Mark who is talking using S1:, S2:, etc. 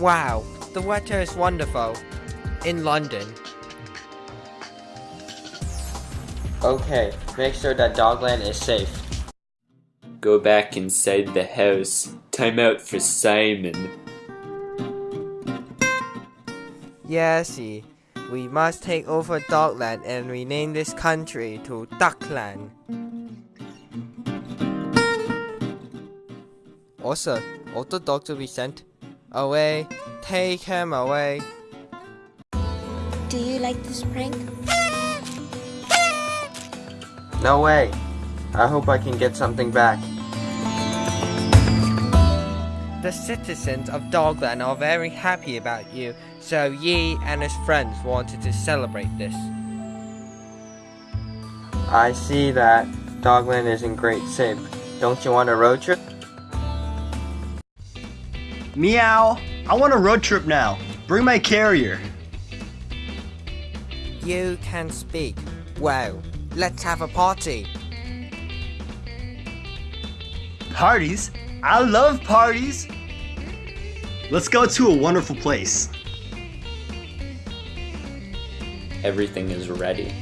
S1: Wow, the weather is wonderful. In London.
S2: Okay, make sure that Dogland is safe.
S3: Go back inside the house. Time out for Simon.
S1: Yesy, we must take over Dogland and rename this country to Duckland. Also, all the dogs will be sent away. Take him away.
S4: Do you like this prank?
S2: No way. I hope I can get something back.
S1: The citizens of Dogland are very happy about you, so Yi and his friends wanted to celebrate this.
S2: I see that Dogland is in great shape. Don't you want a road trip?
S5: Meow! I want a road trip now. Bring my carrier.
S1: You can speak. Wow. let's have a party.
S5: Parties? I love parties! Let's go to a wonderful place.
S3: Everything is ready.